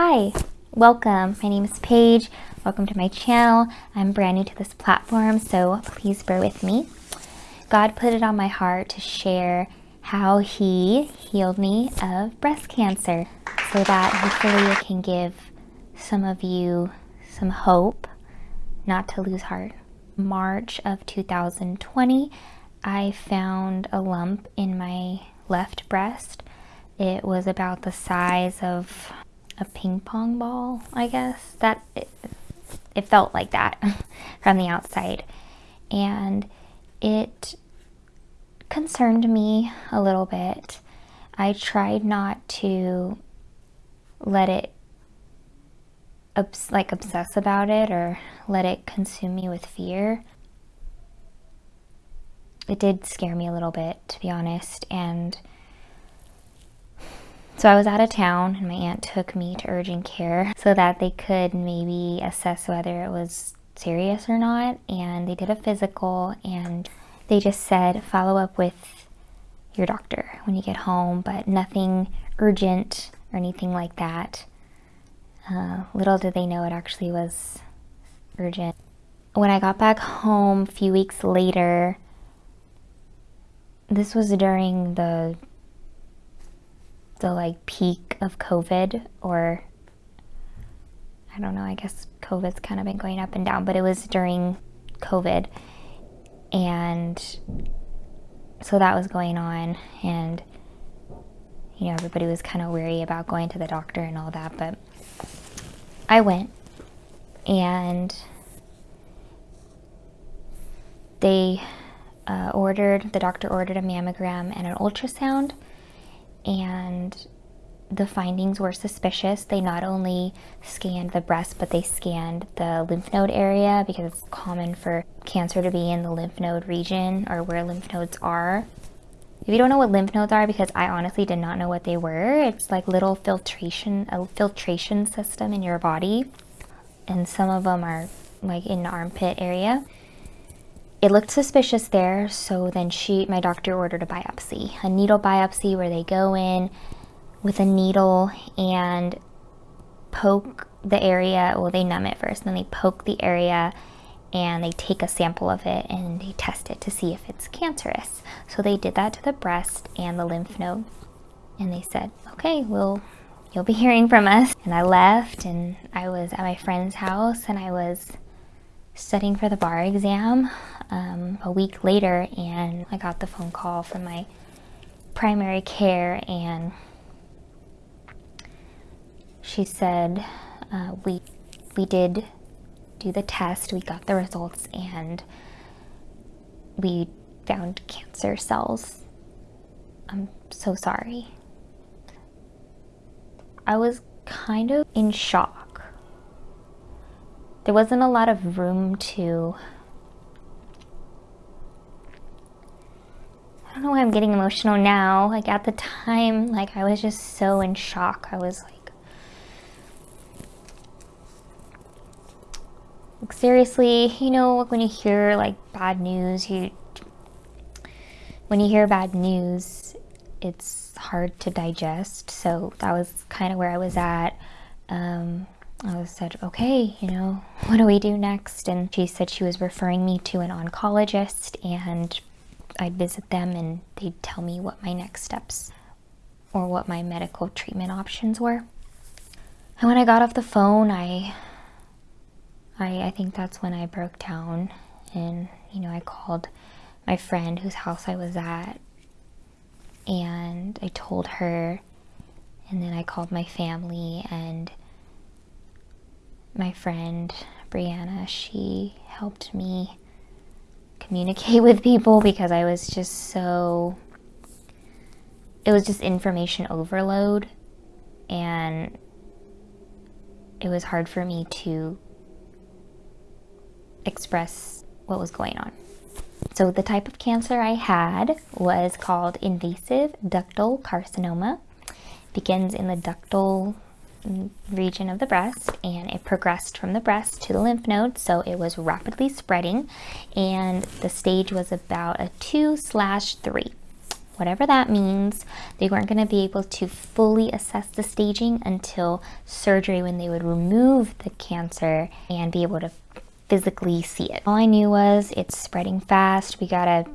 Hi, welcome. My name is Paige. Welcome to my channel. I'm brand new to this platform, so please bear with me. God put it on my heart to share how he healed me of breast cancer so that hopefully it can give some of you some hope not to lose heart. March of 2020, I found a lump in my left breast. It was about the size of a ping pong ball, I guess. That it, it felt like that from the outside. And it concerned me a little bit. I tried not to let it obs like obsess about it or let it consume me with fear. It did scare me a little bit, to be honest, and so I was out of town and my aunt took me to urgent care so that they could maybe assess whether it was serious or not. And they did a physical and they just said follow up with your doctor when you get home, but nothing urgent or anything like that. Uh, little did they know it actually was urgent. When I got back home a few weeks later, this was during the the like peak of COVID or I don't know, I guess COVID's kind of been going up and down, but it was during COVID. And so that was going on and you know, everybody was kind of weary about going to the doctor and all that, but I went and they uh, ordered, the doctor ordered a mammogram and an ultrasound and the findings were suspicious. They not only scanned the breast, but they scanned the lymph node area because it's common for cancer to be in the lymph node region or where lymph nodes are. If you don't know what lymph nodes are, because I honestly did not know what they were, it's like little filtration, a filtration system in your body. And some of them are like in the armpit area it looked suspicious there, so then she, my doctor ordered a biopsy, a needle biopsy where they go in with a needle and poke the area, well they numb it first, then they poke the area and they take a sample of it and they test it to see if it's cancerous. So they did that to the breast and the lymph node and they said, okay, well, you'll be hearing from us. And I left and I was at my friend's house and I was studying for the bar exam um, a week later and I got the phone call from my primary care and she said uh, we we did do the test we got the results and we found cancer cells. I'm so sorry. I was kind of in shock. There wasn't a lot of room to don't know why I'm getting emotional now. Like at the time, like I was just so in shock. I was like, like seriously, you know, when you hear like bad news, you when you hear bad news, it's hard to digest. So that was kind of where I was at. Um, I was said, okay, you know, what do we do next? And she said she was referring me to an oncologist and I'd visit them and they'd tell me what my next steps or what my medical treatment options were. And when I got off the phone, I, I, I think that's when I broke down and, you know, I called my friend whose house I was at and I told her and then I called my family and my friend Brianna, she helped me communicate with people because I was just so, it was just information overload and it was hard for me to express what was going on. So the type of cancer I had was called invasive ductal carcinoma. begins in the ductal region of the breast and it progressed from the breast to the lymph node so it was rapidly spreading and the stage was about a 2 slash 3 whatever that means. They weren't going to be able to fully assess the staging until surgery when they would remove the cancer and be able to physically see it. All I knew was it's spreading fast. We gotta,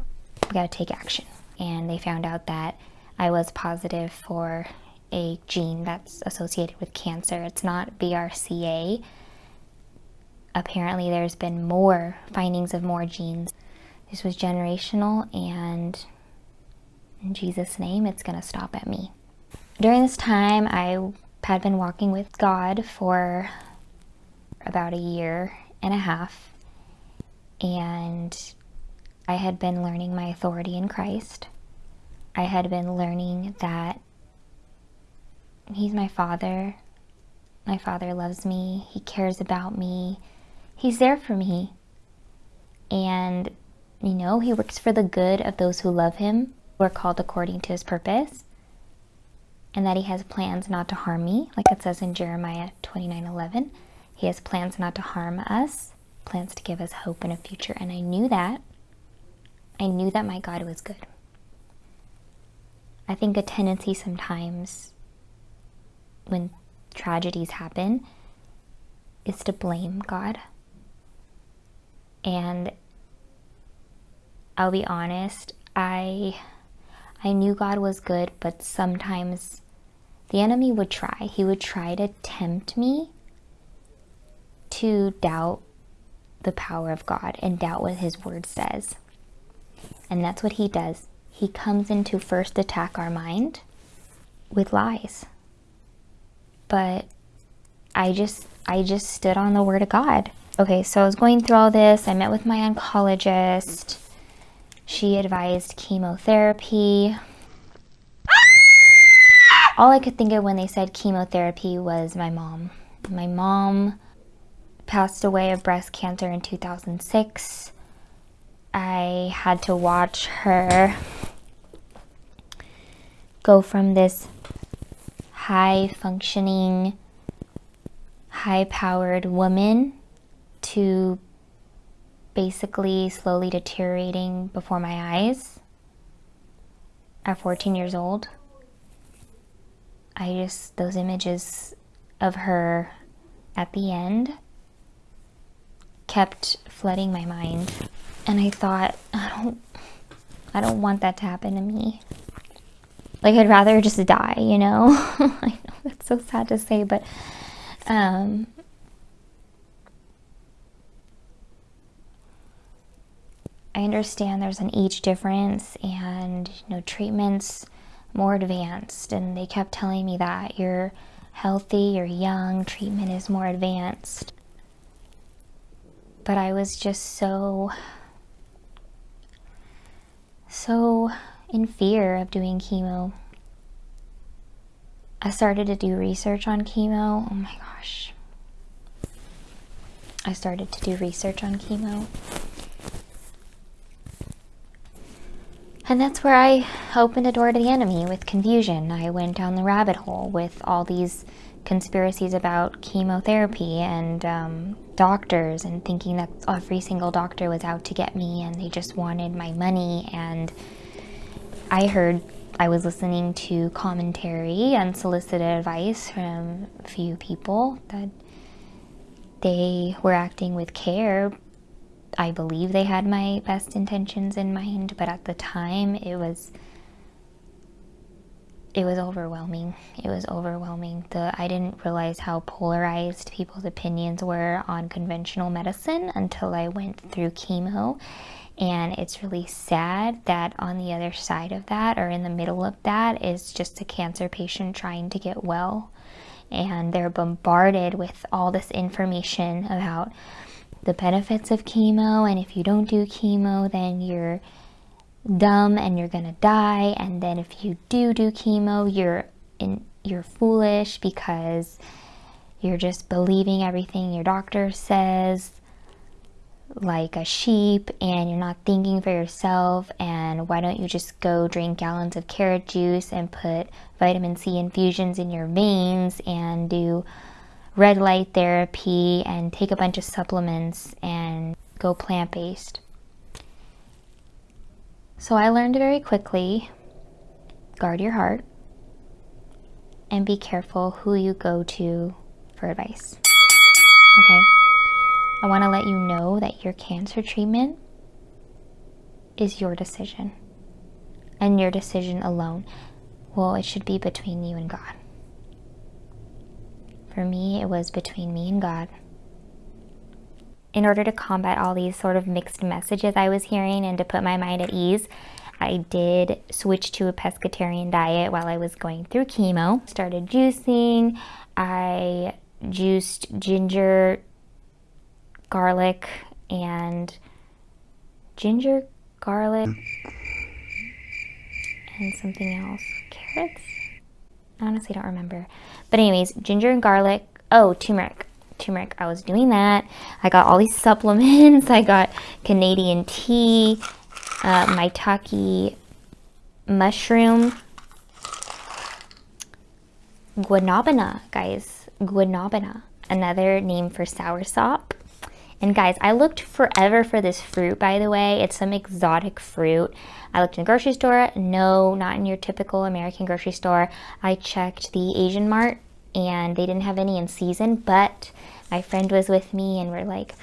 we gotta take action. And they found out that I was positive for a gene that's associated with cancer. It's not BRCA. Apparently there's been more findings of more genes. This was generational and in Jesus' name, it's gonna stop at me. During this time, I had been walking with God for about a year and a half and I had been learning my authority in Christ. I had been learning that He's my Father. My Father loves me. He cares about me. He's there for me. And, you know, He works for the good of those who love Him, who are called according to His purpose. And that He has plans not to harm me, like it says in Jeremiah 29 11. He has plans not to harm us, plans to give us hope and a future. And I knew that. I knew that my God was good. I think a tendency sometimes when tragedies happen is to blame God. And I'll be honest, I I knew God was good, but sometimes the enemy would try. He would try to tempt me to doubt the power of God and doubt what his word says. And that's what he does. He comes in to first attack our mind with lies. But I just I just stood on the word of God. Okay, so I was going through all this. I met with my oncologist. She advised chemotherapy. All I could think of when they said chemotherapy was my mom. My mom passed away of breast cancer in 2006. I had to watch her go from this high functioning, high powered woman to basically slowly deteriorating before my eyes at 14 years old. I just, those images of her at the end kept flooding my mind. And I thought, I don't, I don't want that to happen to me. Like I'd rather just die, you know? I know that's so sad to say, but um, I understand there's an age difference and you know treatments more advanced and they kept telling me that you're healthy, you're young, treatment is more advanced. But I was just so so in fear of doing chemo. I started to do research on chemo. Oh my gosh. I started to do research on chemo. And that's where I opened a door to the enemy with confusion. I went down the rabbit hole with all these conspiracies about chemotherapy and um, doctors and thinking that every single doctor was out to get me and they just wanted my money. And I heard, I was listening to commentary, and unsolicited advice from a few people that they were acting with care. I believe they had my best intentions in mind, but at the time it was it was overwhelming. It was overwhelming. The I didn't realize how polarized people's opinions were on conventional medicine until I went through chemo. And it's really sad that on the other side of that or in the middle of that is just a cancer patient trying to get well. And they're bombarded with all this information about the benefits of chemo. And if you don't do chemo then you're dumb and you're gonna die. And then if you do do chemo you're in you're foolish because you're just believing everything your doctor says like a sheep and you're not thinking for yourself and why don't you just go drink gallons of carrot juice and put vitamin C infusions in your veins and do red light therapy and take a bunch of supplements and go plant-based so I learned very quickly guard your heart and be careful who you go to for advice. Okay? I want to let you know that your cancer treatment is your decision and your decision alone. Well, it should be between you and God. For me, it was between me and God. In order to combat all these sort of mixed messages I was hearing and to put my mind at ease, I did switch to a pescatarian diet while I was going through chemo. Started juicing. I juiced ginger, garlic, and ginger, garlic, and something else. Carrots? I honestly don't remember. But anyways, ginger and garlic. Oh, turmeric. Turmeric. I was doing that. I got all these supplements. I got Canadian tea, uh, maitake mushroom, guanabana, guys. Guanabana. Another name for soursop. And guys, I looked forever for this fruit, by the way. It's some exotic fruit. I looked in the grocery store. No, not in your typical American grocery store. I checked the Asian Mart and they didn't have any in season, but my friend was with me and we're like,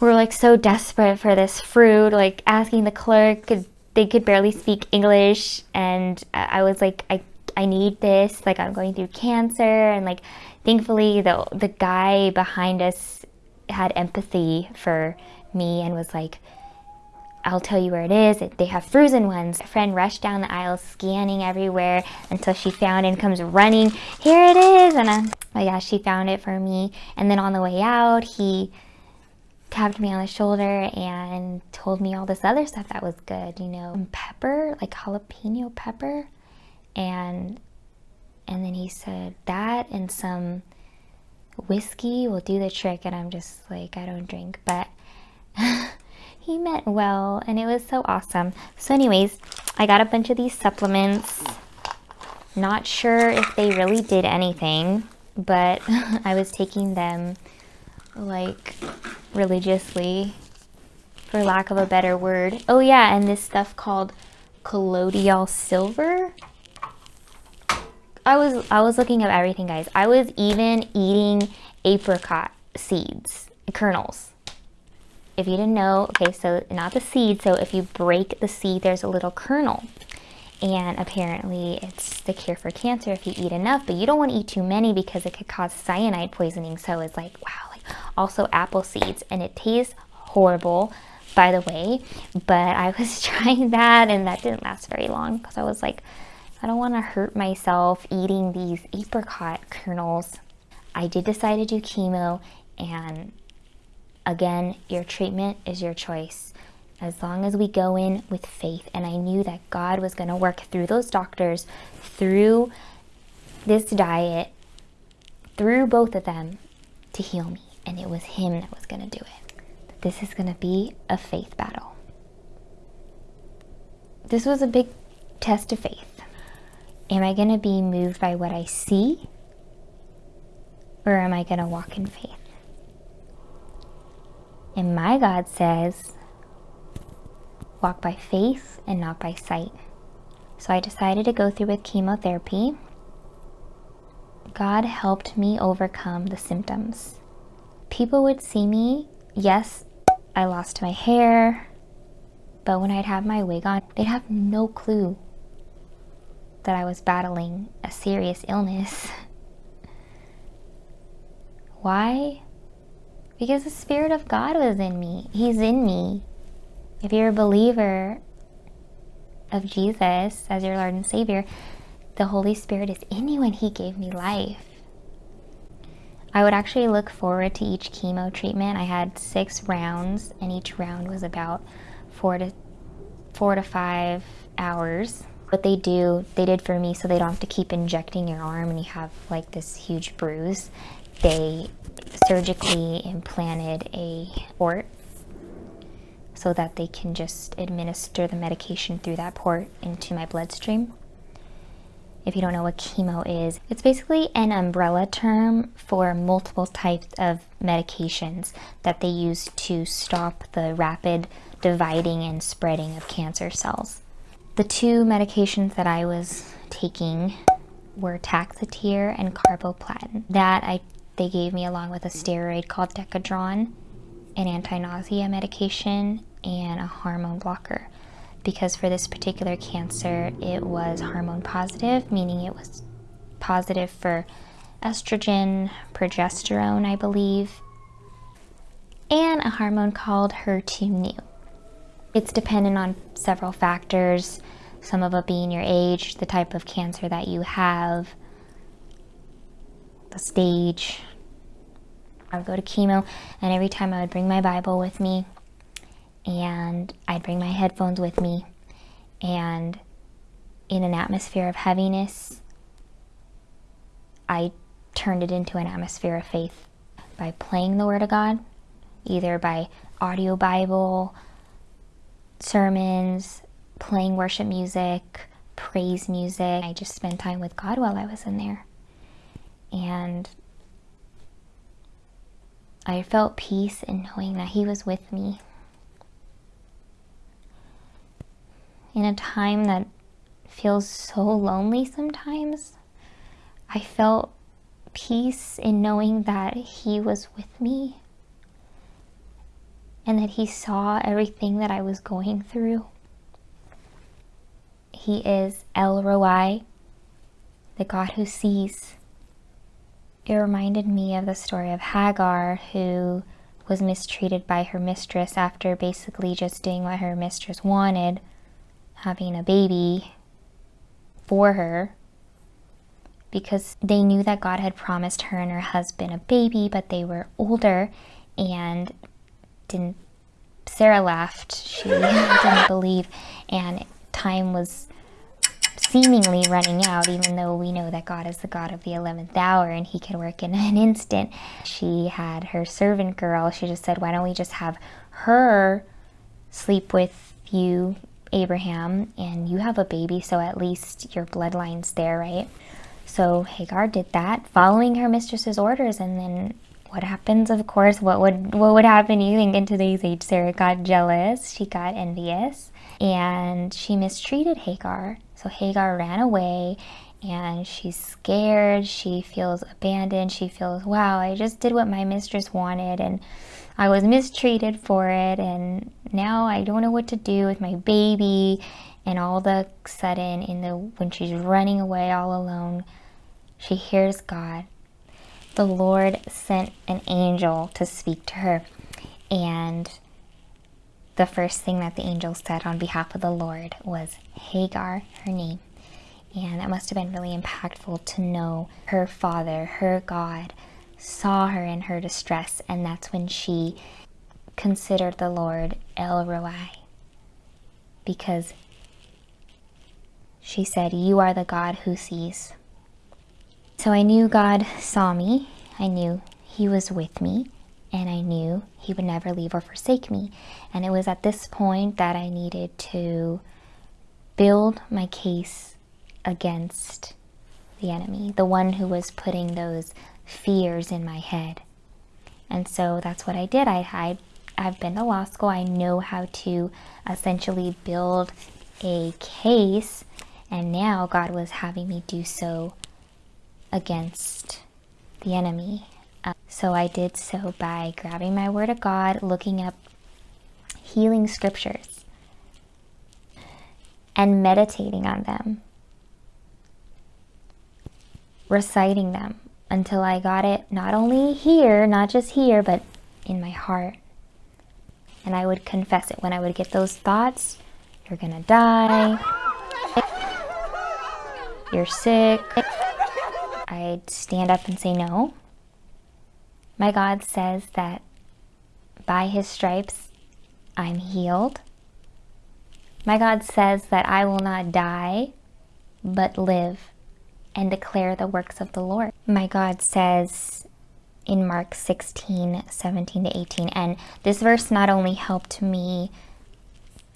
we're like so desperate for this fruit, like asking the clerk, they could barely speak English. And I was like, I, I need this, like I'm going through cancer. And like, thankfully the, the guy behind us had empathy for me and was like, I'll tell you where it is. They have frozen ones. A friend rushed down the aisle scanning everywhere until she found and comes running. Here it is. And uh, oh yeah, she found it for me. And then on the way out, he tapped me on the shoulder and told me all this other stuff that was good, you know, pepper, like jalapeno pepper. And and then he said that and some whiskey will do the trick and I'm just like I don't drink. But he meant well and it was so awesome. So anyways I got a bunch of these supplements. Not sure if they really did anything but I was taking them like religiously for lack of a better word. Oh yeah and this stuff called colloidal silver I was I was looking up everything, guys. I was even eating apricot seeds, kernels. If you didn't know, okay, so not the seed. So if you break the seed, there's a little kernel. And apparently it's the cure for cancer if you eat enough, but you don't want to eat too many because it could cause cyanide poisoning. So it's like, wow, like also apple seeds and it tastes horrible by the way, but I was trying that and that didn't last very long because I was like, I don't want to hurt myself eating these apricot kernels. I did decide to do chemo and again, your treatment is your choice. As long as we go in with faith and I knew that God was going to work through those doctors, through this diet, through both of them to heal me. And it was him that was going to do it. This is going to be a faith battle. This was a big test of faith. Am I going to be moved by what I see? Or am I going to walk in faith? And my God says, walk by faith and not by sight. So I decided to go through with chemotherapy. God helped me overcome the symptoms. People would see me, yes, I lost my hair, but when I'd have my wig on, they'd have no clue that I was battling a serious illness. Why? Because the Spirit of God was in me. He's in me. If you're a believer of Jesus as your Lord and Savior, the Holy Spirit is in you and He gave me life. I would actually look forward to each chemo treatment. I had six rounds and each round was about four to four to five hours what they do, they did for me so they don't have to keep injecting your arm and you have like this huge bruise. They surgically implanted a port so that they can just administer the medication through that port into my bloodstream. If you don't know what chemo is, it's basically an umbrella term for multiple types of medications that they use to stop the rapid dividing and spreading of cancer cells. The two medications that I was taking were Taxotere and Carboplatin. That I they gave me along with a steroid called Decadron, an anti-nausea medication, and a hormone blocker. Because for this particular cancer, it was hormone positive, meaning it was positive for estrogen, progesterone, I believe, and a hormone called HER2/neu. It's dependent on several factors, some of it being your age, the type of cancer that you have, the stage. I would go to chemo, and every time I would bring my Bible with me, and I'd bring my headphones with me, and in an atmosphere of heaviness, I turned it into an atmosphere of faith by playing the Word of God, either by audio Bible, sermons, playing worship music, praise music. I just spent time with God while I was in there. And I felt peace in knowing that He was with me. In a time that feels so lonely sometimes, I felt peace in knowing that He was with me and that He saw everything that I was going through. He is El Roi, the God who sees. It reminded me of the story of Hagar, who was mistreated by her mistress after basically just doing what her mistress wanted, having a baby for her, because they knew that God had promised her and her husband a baby, but they were older and didn't. Sarah laughed. She didn't believe, and time was seemingly running out, even though we know that God is the God of the 11th hour and He can work in an instant. She had her servant girl. She just said, Why don't we just have her sleep with you, Abraham, and you have a baby, so at least your bloodline's there, right? So Hagar did that, following her mistress's orders, and then what happens, of course, what would what would happen you think in today's age? Sarah got jealous, she got envious, and she mistreated Hagar. So Hagar ran away and she's scared, she feels abandoned, she feels, wow, I just did what my mistress wanted and I was mistreated for it and now I don't know what to do with my baby and all of a sudden in the when she's running away all alone, she hears God the Lord sent an angel to speak to her. And the first thing that the angel said on behalf of the Lord was Hagar, her name. And that must have been really impactful to know her father, her God, saw her in her distress. And that's when she considered the Lord El Roi. Because she said, You are the God who sees. So I knew God saw me, I knew He was with me, and I knew He would never leave or forsake me. And it was at this point that I needed to build my case against the enemy, the one who was putting those fears in my head. And so that's what I did. I, I, I've been to law school. I know how to essentially build a case. And now God was having me do so against the enemy. Uh, so I did so by grabbing my Word of God, looking up healing scriptures, and meditating on them, reciting them until I got it not only here, not just here, but in my heart. And I would confess it when I would get those thoughts you're gonna die, you're sick. I'd stand up and say no. My God says that by his stripes I'm healed. My God says that I will not die, but live and declare the works of the Lord. My God says in Mark 16, 17 to 18, and this verse not only helped me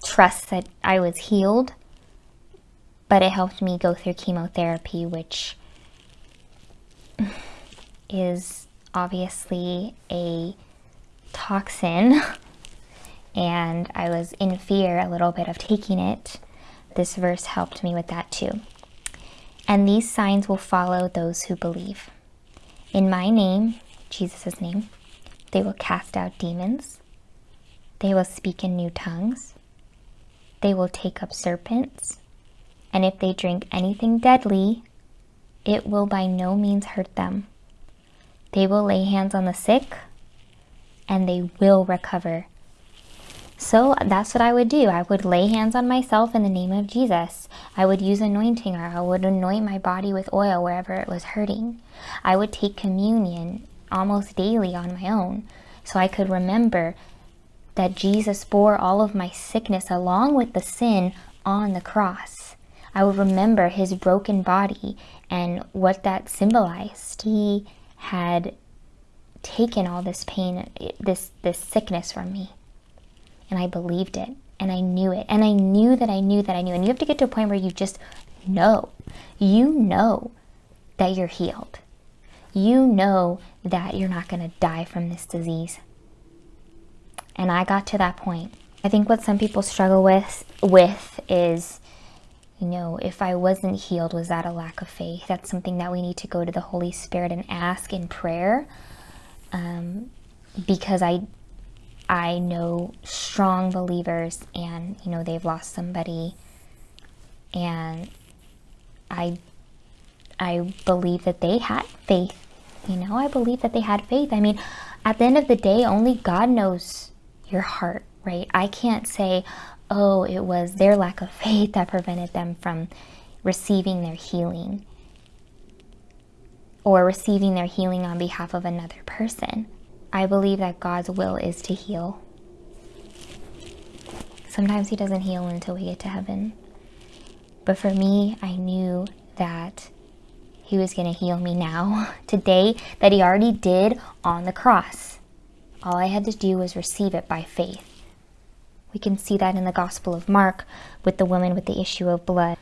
trust that I was healed, but it helped me go through chemotherapy, which is obviously a toxin and I was in fear a little bit of taking it. this verse helped me with that too. And these signs will follow those who believe. In my name, Jesus' name, they will cast out demons. They will speak in new tongues. They will take up serpents. And if they drink anything deadly, it will by no means hurt them. They will lay hands on the sick and they will recover. So that's what I would do. I would lay hands on myself in the name of Jesus. I would use anointing or I would anoint my body with oil wherever it was hurting. I would take communion almost daily on my own so I could remember that Jesus bore all of my sickness along with the sin on the cross. I would remember his broken body and what that symbolized. He had taken all this pain, this, this sickness from me and I believed it and I knew it and I knew that I knew that I knew. And you have to get to a point where you just know. You know that you're healed. You know that you're not going to die from this disease. And I got to that point. I think what some people struggle with with is you know if I wasn't healed was that a lack of faith that's something that we need to go to the Holy Spirit and ask in prayer um, because I I know strong believers and, you know, they've lost somebody and I, I believe that they had faith. You know, I believe that they had faith. I mean, at the end of the day, only God knows your heart, right? I can't say, oh, it was their lack of faith that prevented them from receiving their healing or receiving their healing on behalf of another person. I believe that God's will is to heal. Sometimes He doesn't heal until we get to heaven. But for me, I knew that He was going to heal me now, today, that He already did on the cross. All I had to do was receive it by faith. We can see that in the Gospel of Mark with the woman with the issue of blood.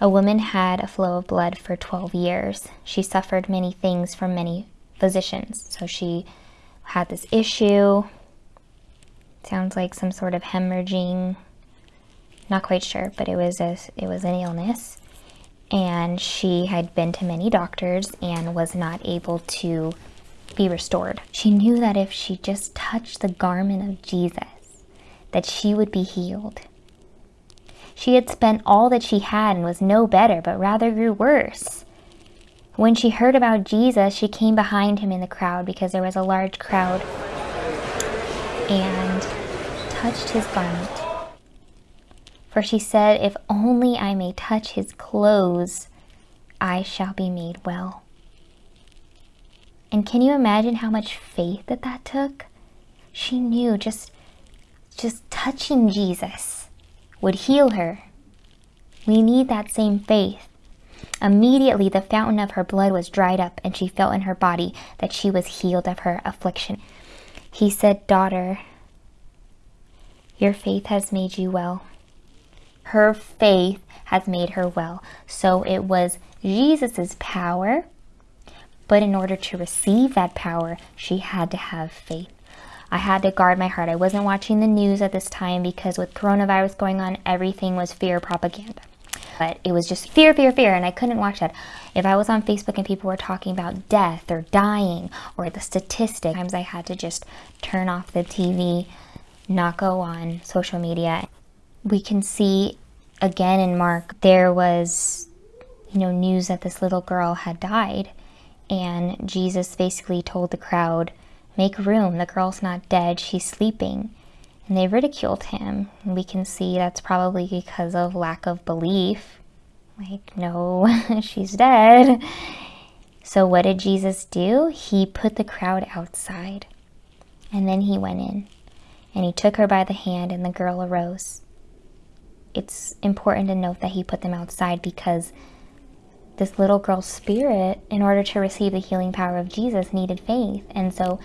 A woman had a flow of blood for 12 years. She suffered many things from many physicians. So she had this issue. Sounds like some sort of hemorrhaging. Not quite sure, but it was a, it was an illness. And she had been to many doctors and was not able to be restored. She knew that if she just touched the garment of Jesus, that she would be healed. She had spent all that she had and was no better, but rather grew worse. When she heard about Jesus, she came behind him in the crowd because there was a large crowd and touched his garment. For she said, If only I may touch his clothes, I shall be made well. And can you imagine how much faith that that took? She knew just, just touching Jesus would heal her. We need that same faith. Immediately the fountain of her blood was dried up, and she felt in her body that she was healed of her affliction. He said, Daughter, your faith has made you well. Her faith has made her well. So it was Jesus' power, but in order to receive that power, she had to have faith. I had to guard my heart. I wasn't watching the news at this time because with coronavirus going on, everything was fear propaganda but it was just fear, fear, fear, and I couldn't watch that. If I was on Facebook and people were talking about death or dying or the statistics, times I had to just turn off the TV, not go on social media. We can see again in Mark, there was, you know, news that this little girl had died, and Jesus basically told the crowd, make room, the girl's not dead, she's sleeping and they ridiculed him. We can see that's probably because of lack of belief. Like, no, she's dead. So what did Jesus do? He put the crowd outside. And then he went in. And he took her by the hand and the girl arose. It's important to note that he put them outside because this little girl's spirit, in order to receive the healing power of Jesus, needed faith. And so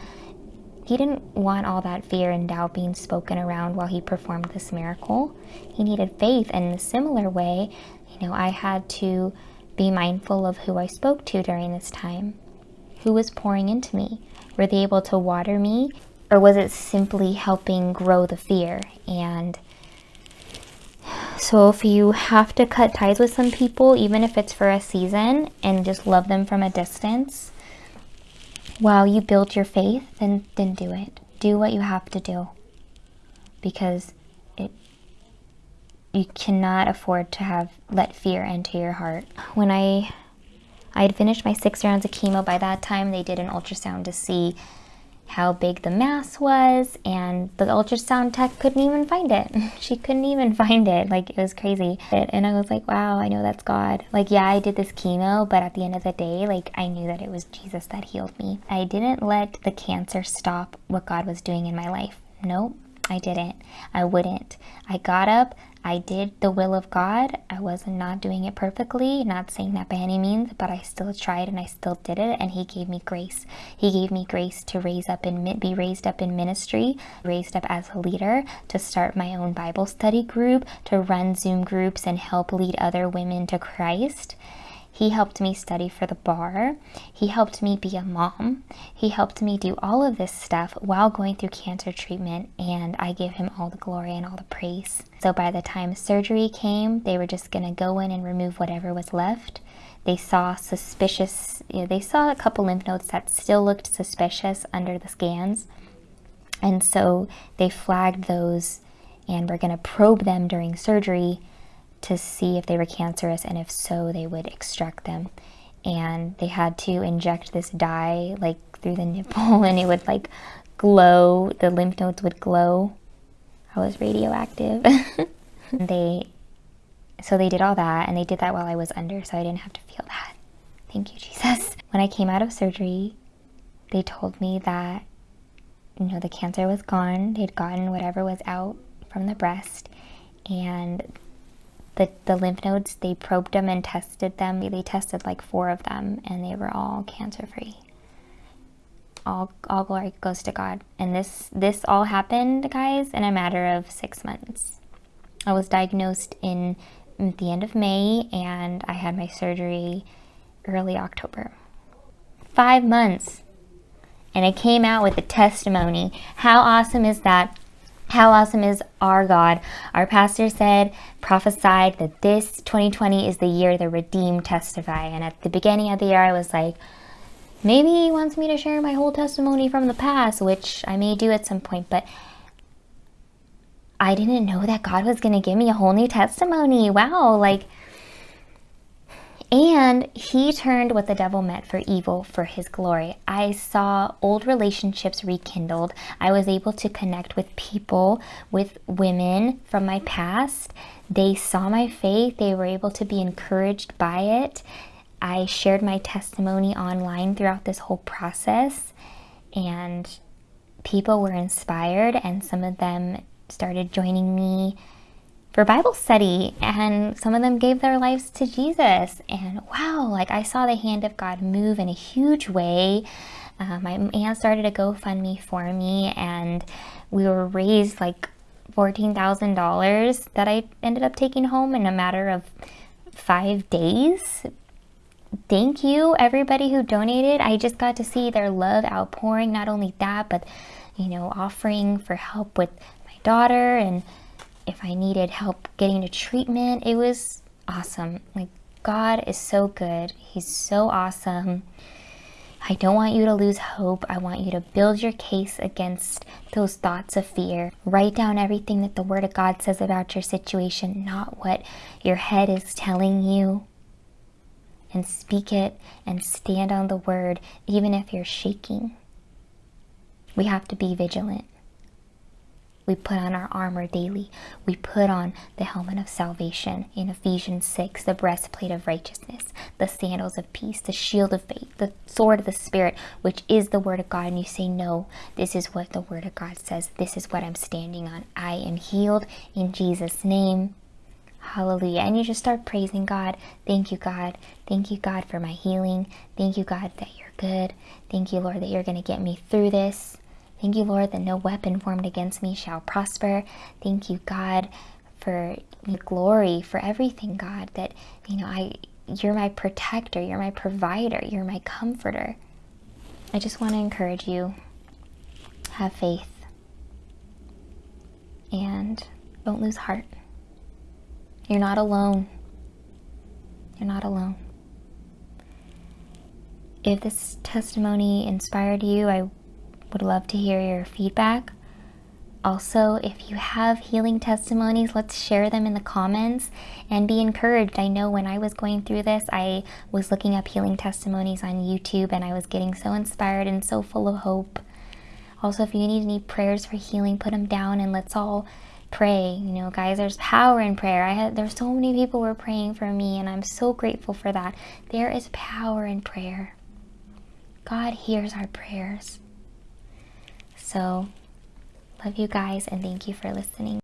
he didn't want all that fear and doubt being spoken around while he performed this miracle. He needed faith, and in a similar way, you know, I had to be mindful of who I spoke to during this time. Who was pouring into me? Were they able to water me? Or was it simply helping grow the fear? And So if you have to cut ties with some people, even if it's for a season, and just love them from a distance, while you build your faith, then, then do it. Do what you have to do. Because it you cannot afford to have let fear enter your heart. When I I had finished my six rounds of chemo by that time, they did an ultrasound to see how big the mass was and the ultrasound tech couldn't even find it. she couldn't even find it. Like it was crazy. And I was like, wow, I know that's God. Like, yeah, I did this chemo, but at the end of the day, like I knew that it was Jesus that healed me. I didn't let the cancer stop what God was doing in my life. Nope. I didn't. I wouldn't. I got up, I did the will of God. I was not doing it perfectly, not saying that by any means, but I still tried and I still did it and he gave me grace. He gave me grace to raise up and be raised up in ministry, raised up as a leader, to start my own Bible study group, to run Zoom groups and help lead other women to Christ. He helped me study for the bar. He helped me be a mom. He helped me do all of this stuff while going through cancer treatment, and I give him all the glory and all the praise. So by the time surgery came, they were just going to go in and remove whatever was left. They saw suspicious, you know, they saw a couple lymph nodes that still looked suspicious under the scans. And so they flagged those and we're going to probe them during surgery to see if they were cancerous and if so they would extract them. And they had to inject this dye like through the nipple and it would like glow. The lymph nodes would glow. I was radioactive. They so they did all that and they did that while i was under so i didn't have to feel that. Thank you jesus. When i came out of surgery they told me that you know the cancer was gone. They'd gotten whatever was out from the breast and the, the lymph nodes, they probed them and tested them. They tested like four of them and they were all cancer free. All, all glory goes to God. And this, this all happened, guys, in a matter of six months. I was diagnosed in at the end of May and I had my surgery early October. Five months. And I came out with a testimony. How awesome is that? How awesome is our God? Our pastor said, prophesied that this 2020 is the year the redeemed testify. And at the beginning of the year, I was like, maybe he wants me to share my whole testimony from the past, which I may do at some point, but I didn't know that God was going to give me a whole new testimony. Wow, like and he turned what the devil meant for evil for his glory. I saw old relationships rekindled. I was able to connect with people, with women from my past. They saw my faith, they were able to be encouraged by it. I shared my testimony online throughout this whole process, and people were inspired, and some of them started joining me for Bible study and some of them gave their lives to Jesus. And wow, like I saw the hand of God move in a huge way. Uh, my aunt started a GoFundMe for me and we were raised like $14,000 that I ended up taking home in a matter of five days. Thank you everybody who donated. I just got to see their love outpouring. Not only that, but you know, offering for help with my daughter and if I needed help getting to treatment. It was awesome. Like, God is so good. He's so awesome. I don't want you to lose hope. I want you to build your case against those thoughts of fear. Write down everything that the Word of God says about your situation, not what your head is telling you. And speak it and stand on the Word, even if you're shaking. We have to be vigilant. We put on our armor daily. We put on the helmet of salvation in Ephesians 6, the breastplate of righteousness, the sandals of peace, the shield of faith, the sword of the Spirit, which is the word of God. And you say, No, this is what the word of God says. This is what I'm standing on. I am healed in Jesus' name. Hallelujah. And you just start praising God. Thank you, God. Thank you, God, for my healing. Thank you, God, that you're good. Thank you, Lord, that you're going to get me through this. Thank you, Lord, that no weapon formed against me shall prosper. Thank you, God, for the glory, for everything, God, that, you know, I, you're my protector, you're my provider, you're my comforter. I just want to encourage you, have faith, and don't lose heart. You're not alone. You're not alone. If this testimony inspired you, I would love to hear your feedback. Also, if you have healing testimonies, let's share them in the comments and be encouraged. I know when I was going through this, I was looking up healing testimonies on YouTube and I was getting so inspired and so full of hope. Also, if you need any prayers for healing, put them down and let's all pray. You know, guys, there's power in prayer. I had there's so many people were praying for me and I'm so grateful for that. There is power in prayer. God hears our prayers. So, love you guys and thank you for listening.